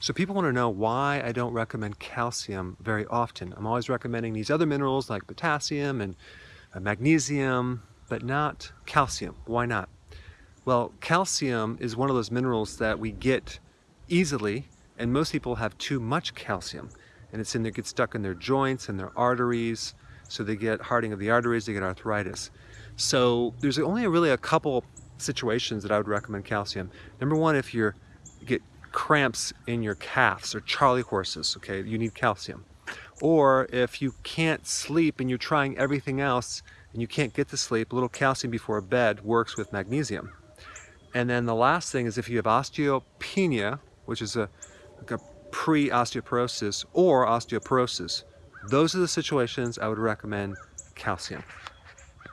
So people want to know why I don't recommend calcium very often. I'm always recommending these other minerals like potassium and uh, magnesium, but not calcium. Why not? Well, calcium is one of those minerals that we get easily, and most people have too much calcium. And it's in there, gets stuck in their joints and their arteries, so they get hardening of the arteries, they get arthritis. So there's only really a couple situations that I would recommend calcium. Number one, if you get cramps in your calves or charley horses, okay, you need calcium. Or if you can't sleep and you're trying everything else and you can't get to sleep, a little calcium before bed works with magnesium. And then the last thing is if you have osteopenia, which is a, like a pre-osteoporosis or osteoporosis, those are the situations I would recommend calcium.